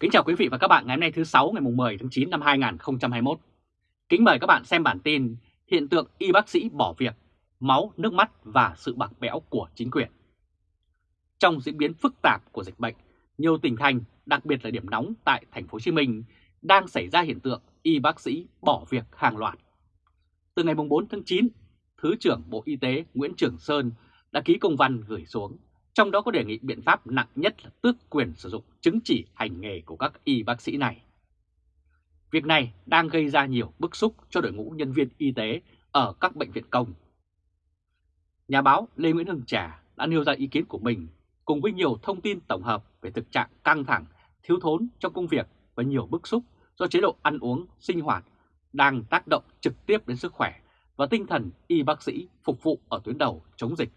Kính chào quý vị và các bạn ngày hôm nay thứ 6 ngày 10 tháng 9 năm 2021. Kính mời các bạn xem bản tin hiện tượng y bác sĩ bỏ việc, máu, nước mắt và sự bạc bẽo của chính quyền. Trong diễn biến phức tạp của dịch bệnh, nhiều tỉnh thành, đặc biệt là điểm nóng tại thành phố Hồ Chí Minh đang xảy ra hiện tượng y bác sĩ bỏ việc hàng loạt. Từ ngày 4 tháng 9, Thứ trưởng Bộ Y tế Nguyễn Trường Sơn đã ký công văn gửi xuống trong đó có đề nghị biện pháp nặng nhất là tước quyền sử dụng chứng chỉ hành nghề của các y bác sĩ này. Việc này đang gây ra nhiều bức xúc cho đội ngũ nhân viên y tế ở các bệnh viện công. Nhà báo Lê Nguyễn Hưng Trà đã nêu ra ý kiến của mình cùng với nhiều thông tin tổng hợp về thực trạng căng thẳng, thiếu thốn trong công việc và nhiều bức xúc do chế độ ăn uống, sinh hoạt đang tác động trực tiếp đến sức khỏe và tinh thần y bác sĩ phục vụ ở tuyến đầu chống dịch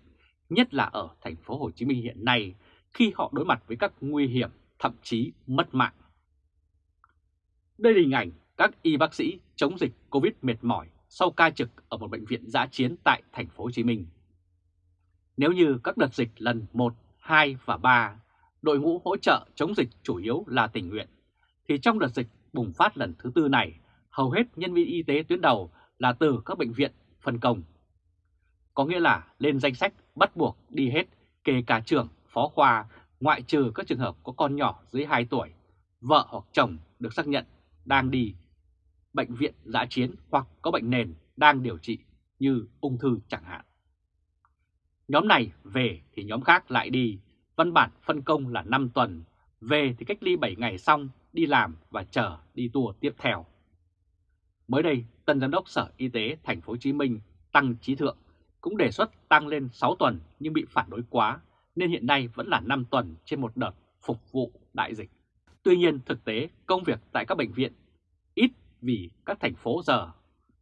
nhất là ở thành phố Hồ Chí Minh hiện nay khi họ đối mặt với các nguy hiểm, thậm chí mất mạng. Đây là hình ảnh các y bác sĩ chống dịch Covid mệt mỏi sau ca trực ở một bệnh viện giã chiến tại thành phố Hồ Chí Minh. Nếu như các đợt dịch lần 1, 2 và 3, đội ngũ hỗ trợ chống dịch chủ yếu là tình nguyện, thì trong đợt dịch bùng phát lần thứ tư này, hầu hết nhân viên y tế tuyến đầu là từ các bệnh viện phân công có nghĩa là lên danh sách bắt buộc đi hết, kể cả trưởng, phó khoa, ngoại trừ các trường hợp có con nhỏ dưới 2 tuổi, vợ hoặc chồng được xác nhận đang đi bệnh viện giã chiến hoặc có bệnh nền đang điều trị như ung thư chẳng hạn. Nhóm này về thì nhóm khác lại đi, văn bản phân công là 5 tuần, về thì cách ly 7 ngày xong đi làm và chờ đi tour tiếp theo. Mới đây, Tân Giám đốc Sở Y tế Thành phố Hồ Chí Minh Tăng Trí Thượng cũng đề xuất tăng lên 6 tuần nhưng bị phản đối quá, nên hiện nay vẫn là 5 tuần trên một đợt phục vụ đại dịch. Tuy nhiên thực tế công việc tại các bệnh viện ít vì các thành phố giờ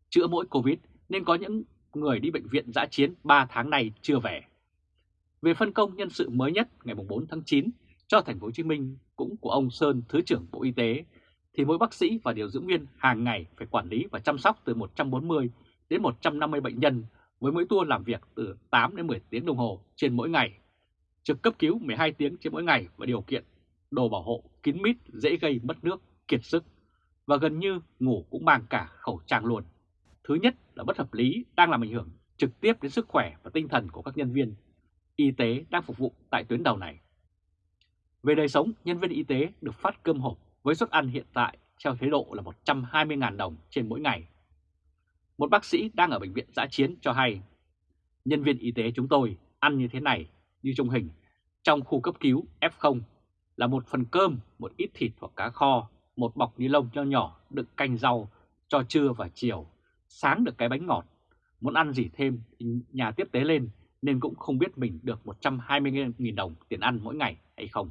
chữa mỗi Covid nên có những người đi bệnh viện giã chiến 3 tháng này chưa về. Về phân công nhân sự mới nhất ngày 4 tháng 9 cho thành phố Hồ Chí Minh cũng của ông Sơn Thứ trưởng Bộ Y tế thì mỗi bác sĩ và điều dưỡng viên hàng ngày phải quản lý và chăm sóc từ 140 đến 150 bệnh nhân với mỗi tour làm việc từ 8 đến 10 tiếng đồng hồ trên mỗi ngày, trực cấp cứu 12 tiếng trên mỗi ngày và điều kiện đồ bảo hộ kín mít dễ gây mất nước, kiệt sức và gần như ngủ cũng mang cả khẩu trang luôn. Thứ nhất là bất hợp lý đang làm ảnh hưởng trực tiếp đến sức khỏe và tinh thần của các nhân viên y tế đang phục vụ tại tuyến đầu này. Về đời sống, nhân viên y tế được phát cơm hộp với suất ăn hiện tại theo chế độ là 120.000 đồng trên mỗi ngày một bác sĩ đang ở bệnh viện giã chiến cho hay, nhân viên y tế chúng tôi ăn như thế này, như trong hình, trong khu cấp cứu F0 là một phần cơm, một ít thịt hoặc cá kho, một bọc ni lông nho nhỏ đựng canh rau cho trưa và chiều, sáng được cái bánh ngọt. Muốn ăn gì thêm thì nhà tiếp tế lên nên cũng không biết mình được 120.000 đồng tiền ăn mỗi ngày hay không.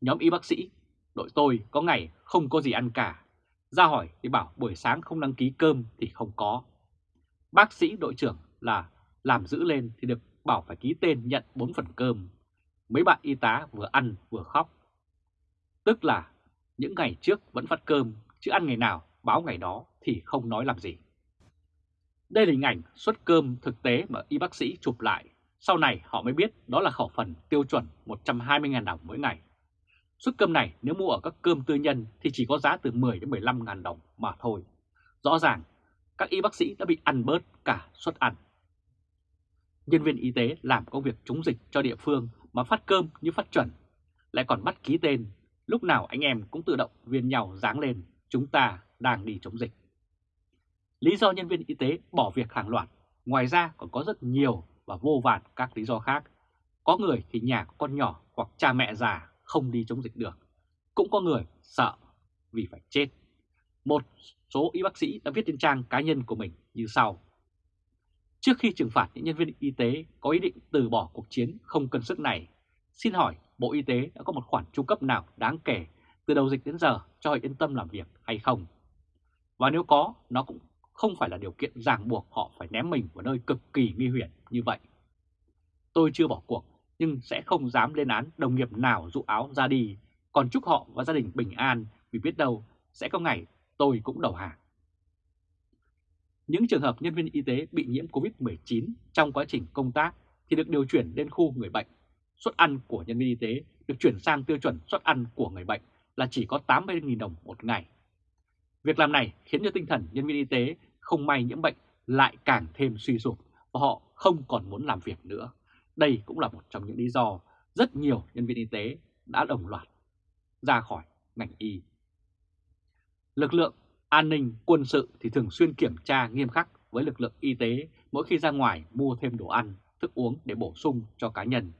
Nhóm y bác sĩ, đội tôi có ngày không có gì ăn cả, ra hỏi thì bảo buổi sáng không đăng ký cơm thì không có. Bác sĩ đội trưởng là làm giữ lên thì được bảo phải ký tên nhận 4 phần cơm. Mấy bạn y tá vừa ăn vừa khóc. Tức là những ngày trước vẫn phát cơm, chứ ăn ngày nào báo ngày đó thì không nói làm gì. Đây là hình ảnh suất cơm thực tế mà y bác sĩ chụp lại. Sau này họ mới biết đó là khẩu phần tiêu chuẩn 120.000 đồng mỗi ngày. Suất cơm này nếu mua ở các cơm tư nhân thì chỉ có giá từ 10 đến 15 ngàn đồng mà thôi. Rõ ràng các y bác sĩ đã bị ăn bớt cả suất ăn. Nhân viên y tế làm công việc chống dịch cho địa phương mà phát cơm như phát chuẩn, lại còn bắt ký tên, lúc nào anh em cũng tự động viên nhau dáng lên, chúng ta đang đi chống dịch. Lý do nhân viên y tế bỏ việc hàng loạt, ngoài ra còn có rất nhiều và vô vàn các lý do khác. Có người thì nhà có con nhỏ hoặc cha mẹ già không đi chống dịch được. Cũng có người sợ vì phải chết. Một số y bác sĩ đã viết trên trang cá nhân của mình như sau. Trước khi trừng phạt những nhân viên y tế có ý định từ bỏ cuộc chiến không cân sức này, xin hỏi Bộ Y tế đã có một khoản trung cấp nào đáng kể từ đầu dịch đến giờ cho họ yên tâm làm việc hay không? Và nếu có, nó cũng không phải là điều kiện ràng buộc họ phải ném mình vào nơi cực kỳ nguy hiểm như vậy. Tôi chưa bỏ cuộc nhưng sẽ không dám lên án đồng nghiệp nào dụ áo ra đi, còn chúc họ và gia đình bình an vì biết đâu sẽ có ngày tôi cũng đầu hàng. Những trường hợp nhân viên y tế bị nhiễm COVID-19 trong quá trình công tác thì được điều chuyển lên khu người bệnh. Suất ăn của nhân viên y tế được chuyển sang tiêu chuẩn suất ăn của người bệnh là chỉ có 80.000 đồng một ngày. Việc làm này khiến cho tinh thần nhân viên y tế không may nhiễm bệnh lại càng thêm suy sụp và họ không còn muốn làm việc nữa. Đây cũng là một trong những lý do rất nhiều nhân viên y tế đã đồng loạt ra khỏi ngành y. Lực lượng an ninh quân sự thì thường xuyên kiểm tra nghiêm khắc với lực lượng y tế mỗi khi ra ngoài mua thêm đồ ăn, thức uống để bổ sung cho cá nhân.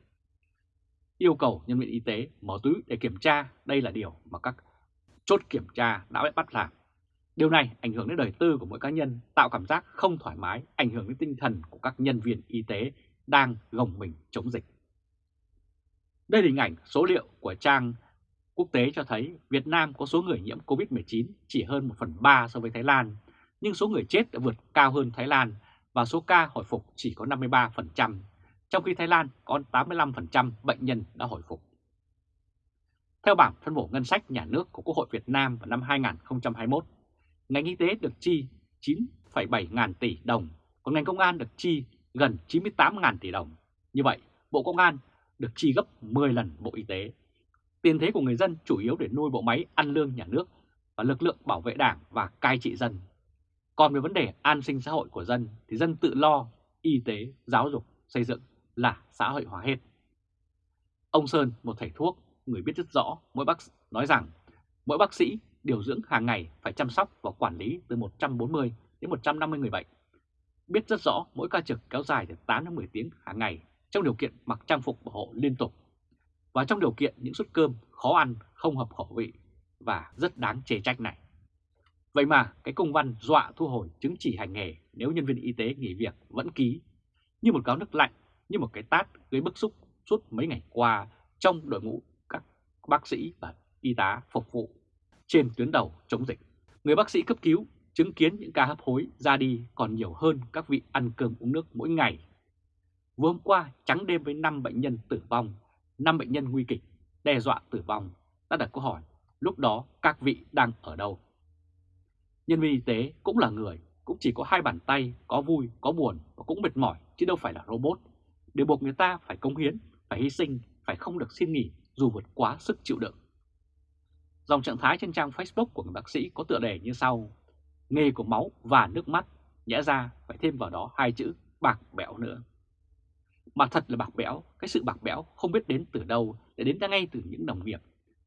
Yêu cầu nhân viên y tế mở túi để kiểm tra đây là điều mà các chốt kiểm tra đã bị bắt làm. Điều này ảnh hưởng đến đời tư của mỗi cá nhân, tạo cảm giác không thoải mái, ảnh hưởng đến tinh thần của các nhân viên y tế đang gồng mình chống dịch. Đây là hình ảnh số liệu của trang quốc tế cho thấy Việt Nam có số người nhiễm COVID-19 chỉ hơn 1 phần 3 so với Thái Lan, nhưng số người chết đã vượt cao hơn Thái Lan và số ca hồi phục chỉ có 53%, trong khi Thái Lan có 85% bệnh nhân đã hồi phục. Theo bảng phân bổ ngân sách nhà nước của Quốc hội Việt Nam vào năm 2021, ngành y tế được chi 9,7 ngàn tỷ đồng, còn ngành công an được chi gần 98 ngàn tỷ đồng. Như vậy, Bộ Công an được chi gấp 10 lần Bộ Y tế. Tiền thế của người dân chủ yếu để nuôi bộ máy ăn lương nhà nước và lực lượng bảo vệ đảng và cai trị dân. Còn về vấn đề an sinh xã hội của dân thì dân tự lo, y tế, giáo dục, xây dựng là xã hội hóa hết. Ông Sơn, một thầy thuốc, người biết rất rõ mỗi bác nói rằng mỗi bác sĩ điều dưỡng hàng ngày phải chăm sóc và quản lý từ 140 đến 150 người bệnh. Biết rất rõ mỗi ca trực kéo dài từ 8 đến 10 tiếng hàng ngày trong điều kiện mặc trang phục bảo hộ liên tục và trong điều kiện những suất cơm khó ăn, không hợp khẩu vị và rất đáng chê trách này. Vậy mà cái công văn dọa thu hồi chứng chỉ hành nghề nếu nhân viên y tế nghỉ việc vẫn ký như một gáo nước lạnh, như một cái tát gây bức xúc suốt mấy ngày qua trong đội ngũ các bác sĩ và y tá phục vụ trên tuyến đầu chống dịch. Người bác sĩ cấp cứu chứng kiến những ca hấp hối ra đi còn nhiều hơn các vị ăn cơm uống nước mỗi ngày. Vừa hôm qua trắng đêm với 5 bệnh nhân tử vong, 5 bệnh nhân nguy kịch, đe dọa tử vong, đã đặt câu hỏi lúc đó các vị đang ở đâu? Nhân viên y tế cũng là người, cũng chỉ có hai bàn tay, có vui, có buồn và cũng mệt mỏi chứ đâu phải là robot. Để buộc người ta phải công hiến, phải hy sinh, phải không được xin nghỉ dù vượt quá sức chịu đựng. Dòng trạng thái trên trang Facebook của người bác sĩ có tựa đề như sau. Nghề của máu và nước mắt, nhẽ ra phải thêm vào đó hai chữ bạc bẽo nữa. Mà thật là bạc bẽo, cái sự bạc bẽo không biết đến từ đâu để đến ngay từ những đồng nghiệp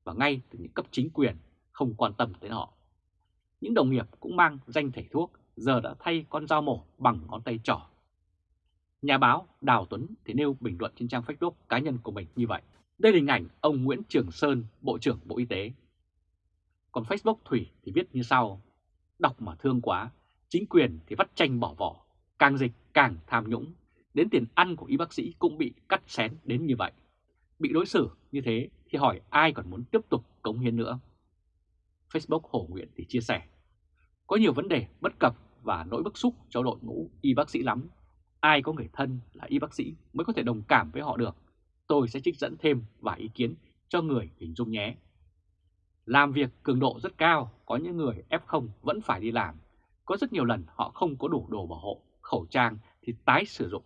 và ngay từ những cấp chính quyền không quan tâm tới họ. Những đồng nghiệp cũng mang danh thầy thuốc giờ đã thay con dao mổ bằng ngón tay trỏ. Nhà báo Đào Tuấn thì nêu bình luận trên trang Facebook cá nhân của mình như vậy. Đây là hình ảnh ông Nguyễn Trường Sơn, Bộ trưởng Bộ Y tế. Còn Facebook Thủy thì viết như sau. Đọc mà thương quá, chính quyền thì vắt tranh bỏ vỏ, càng dịch càng tham nhũng, đến tiền ăn của y bác sĩ cũng bị cắt xén đến như vậy. Bị đối xử như thế thì hỏi ai còn muốn tiếp tục cống hiến nữa. Facebook Hồ Nguyễn thì chia sẻ, có nhiều vấn đề bất cập và nỗi bức xúc cho đội ngũ y bác sĩ lắm. Ai có người thân là y bác sĩ mới có thể đồng cảm với họ được. Tôi sẽ trích dẫn thêm vài ý kiến cho người hình dung nhé. Làm việc cường độ rất cao, có những người F0 vẫn phải đi làm. Có rất nhiều lần họ không có đủ đồ bảo hộ, khẩu trang thì tái sử dụng.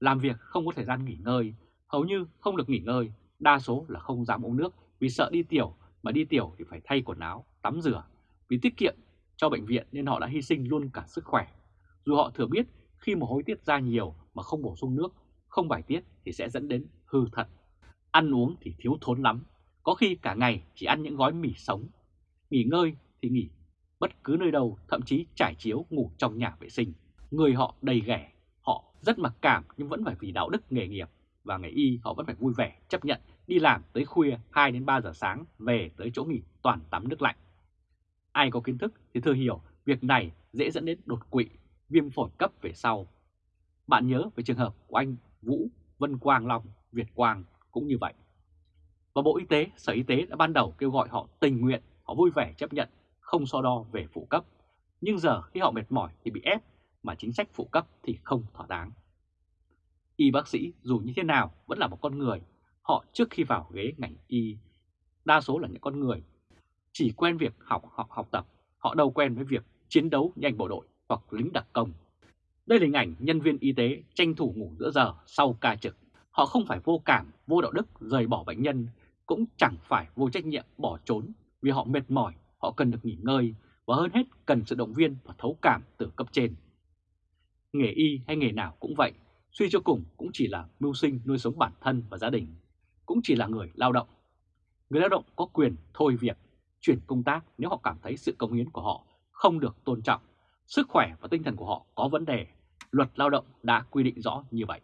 Làm việc không có thời gian nghỉ ngơi, hầu như không được nghỉ ngơi, đa số là không dám uống nước vì sợ đi tiểu, mà đi tiểu thì phải thay quần áo, tắm rửa. Vì tiết kiệm cho bệnh viện nên họ đã hy sinh luôn cả sức khỏe. Dù họ thừa biết khi mà hôi tiết ra nhiều mà không bổ sung nước, không bài tiết thì sẽ dẫn đến hư thật. Ăn uống thì thiếu thốn lắm, có khi cả ngày chỉ ăn những gói mì sống. Nghỉ ngơi thì nghỉ bất cứ nơi đâu, thậm chí trải chiếu ngủ trong nhà vệ sinh. Người họ đầy ghẻ, họ rất mặc cảm nhưng vẫn phải vì đạo đức nghề nghiệp và nghề y họ vẫn phải vui vẻ chấp nhận đi làm tới khuya 2 đến 3 giờ sáng về tới chỗ nghỉ toàn tắm nước lạnh. Ai có kiến thức thì thừa hiểu việc này dễ dẫn đến đột quỵ, viêm phổi cấp về sau. Bạn nhớ về trường hợp của anh Vũ Vân Quang Long, Việt Quang cũng như vậy. Và Bộ Y tế, Sở Y tế đã ban đầu kêu gọi họ tình nguyện, họ vui vẻ chấp nhận, không so đo về phụ cấp. Nhưng giờ khi họ mệt mỏi thì bị ép, mà chính sách phụ cấp thì không thỏa đáng. Y bác sĩ dù như thế nào vẫn là một con người, họ trước khi vào ghế ngành y, đa số là những con người chỉ quen việc học học học tập, họ đâu quen với việc chiến đấu như anh bộ đội hoặc lính đặc công. Đây là hình ảnh nhân viên y tế tranh thủ ngủ giữa giờ sau ca trực. Họ không phải vô cảm, vô đạo đức rời bỏ bệnh nhân cũng chẳng phải vô trách nhiệm bỏ trốn vì họ mệt mỏi, họ cần được nghỉ ngơi và hơn hết cần sự động viên và thấu cảm từ cấp trên. Nghề y hay nghề nào cũng vậy, suy cho cùng cũng chỉ là mưu sinh nuôi sống bản thân và gia đình, cũng chỉ là người lao động. Người lao động có quyền thôi việc, chuyển công tác nếu họ cảm thấy sự công hiến của họ không được tôn trọng, sức khỏe và tinh thần của họ có vấn đề. Luật lao động đã quy định rõ như vậy.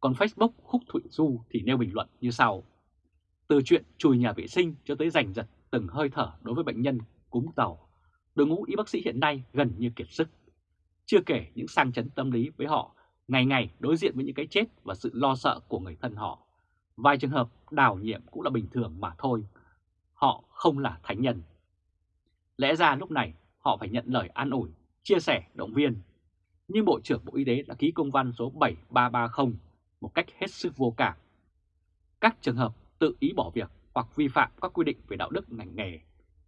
Còn Facebook khúc Thụy Du thì nêu bình luận như sau. Từ chuyện chùi nhà vệ sinh cho tới giành giật từng hơi thở đối với bệnh nhân cúm tàu, đội ngũ y bác sĩ hiện nay gần như kiệt sức. Chưa kể những sang chấn tâm lý với họ, ngày ngày đối diện với những cái chết và sự lo sợ của người thân họ. Vài trường hợp đào nhiệm cũng là bình thường mà thôi, họ không là thánh nhân. Lẽ ra lúc này họ phải nhận lời an ủi, chia sẻ, động viên. Nhưng Bộ trưởng Bộ Y tế đã ký công văn số 7330 một cách hết sức vô cảm. Các trường hợp tự ý bỏ việc hoặc vi phạm các quy định về đạo đức ngành nghề,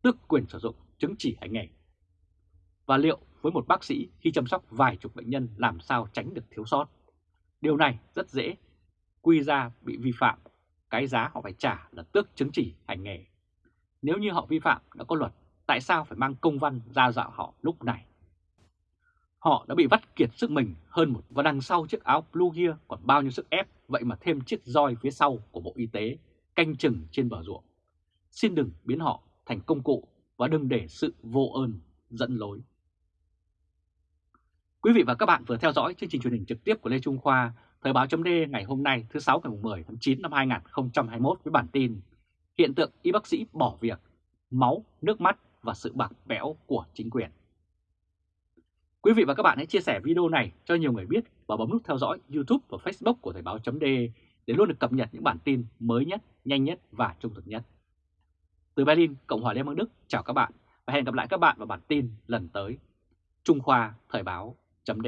tước quyền sử dụng chứng chỉ hành nghề. Và liệu với một bác sĩ khi chăm sóc vài chục bệnh nhân làm sao tránh được thiếu sót? Điều này rất dễ quy ra bị vi phạm, cái giá họ phải trả là tước chứng chỉ hành nghề. Nếu như họ vi phạm đã có luật, tại sao phải mang công văn ra dạo họ lúc này? Họ đã bị vắt kiệt sức mình hơn một và đằng sau chiếc áo blue kia còn bao nhiêu sức ép, vậy mà thêm chiếc roi phía sau của Bộ Y tế canh chừng trên bờ ruộng. Xin đừng biến họ thành công cụ và đừng để sự vô ơn dẫn lối. Quý vị và các bạn vừa theo dõi chương trình truyền hình trực tiếp của Lê Trung Khoa, Thời báo chấm ngày hôm nay thứ 6 ngày 10 tháng 9 năm 2021 với bản tin Hiện tượng y bác sĩ bỏ việc, máu, nước mắt và sự bạc bẽo của chính quyền. Quý vị và các bạn hãy chia sẻ video này cho nhiều người biết và bấm nút theo dõi YouTube và Facebook của Thời báo chấm để luôn được cập nhật những bản tin mới nhất, nhanh nhất và trung thực nhất. Từ Berlin, Cộng hòa Liên bang Đức, chào các bạn và hẹn gặp lại các bạn vào bản tin lần tới. Trung Khoa Thời báo chấm